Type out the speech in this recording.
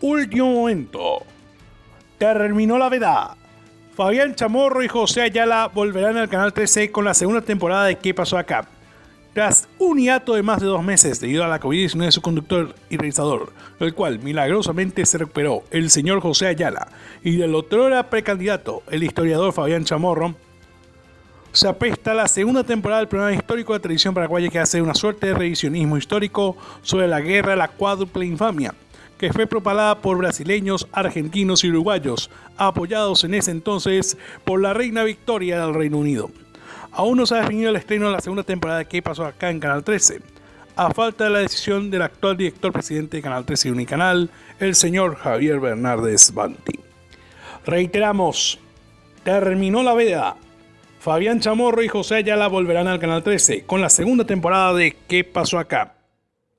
Último momento. Terminó la veda. Fabián Chamorro y José Ayala volverán al Canal 13 con la segunda temporada de ¿Qué pasó acá? Tras un hiato de más de dos meses debido a la COVID-19 de su conductor y realizador, el cual milagrosamente se recuperó el señor José Ayala y del otro precandidato, el historiador Fabián Chamorro, se apesta la segunda temporada del programa histórico de televisión paraguaya que hace una suerte de revisionismo histórico sobre la guerra de la cuádruple infamia, que fue propalada por brasileños, argentinos y uruguayos, apoyados en ese entonces por la reina Victoria del Reino Unido. Aún no se ha definido el estreno de la segunda temporada que pasó acá en Canal 13, a falta de la decisión del actual director presidente de Canal 13 y Unicanal, el señor Javier Bernardes Banti. Reiteramos, terminó la veda. Fabián Chamorro y José Ayala volverán al Canal 13 con la segunda temporada de ¿Qué pasó acá?